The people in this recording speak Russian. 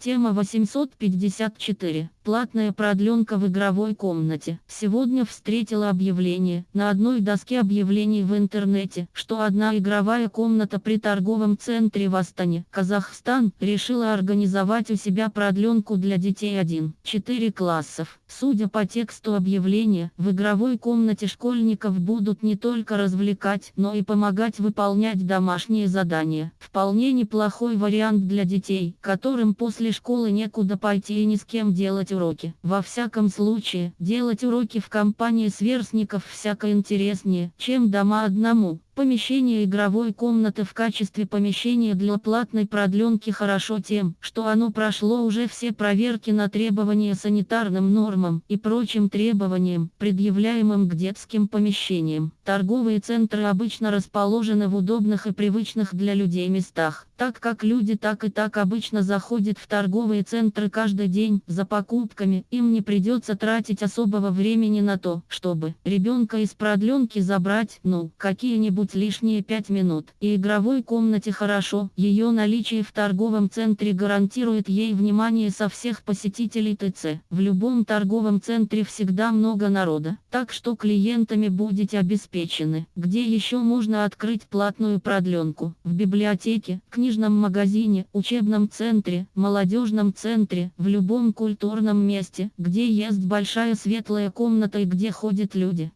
Тема 854. Платная продленка в игровой комнате. Сегодня встретила объявление на одной доске объявлений в интернете, что одна игровая комната при торговом центре в Астане, Казахстан, решила организовать у себя продленку для детей 1-4 классов. Судя по тексту объявления, в игровой комнате школьников будут не только развлекать, но и помогать выполнять домашние задания. Вполне неплохой вариант для детей, которым после школы некуда пойти и ни с кем делать уроки. Во всяком случае, делать уроки в компании сверстников всяко интереснее, чем дома одному. Помещение игровой комнаты в качестве помещения для платной продленки хорошо тем, что оно прошло уже все проверки на требования санитарным нормам и прочим требованиям, предъявляемым к детским помещениям. Торговые центры обычно расположены в удобных и привычных для людей местах, так как люди так и так обычно заходят в торговые центры каждый день за покупками, им не придется тратить особого времени на то, чтобы ребенка из продленки забрать, ну, какие-нибудь быть лишние 5 минут. И игровой комнате хорошо, ее наличие в торговом центре гарантирует ей внимание со всех посетителей ТЦ. В любом торговом центре всегда много народа, так что клиентами будете обеспечены. Где еще можно открыть платную продленку? В библиотеке, книжном магазине, учебном центре, молодежном центре, в любом культурном месте, где есть большая светлая комната и где ходят люди.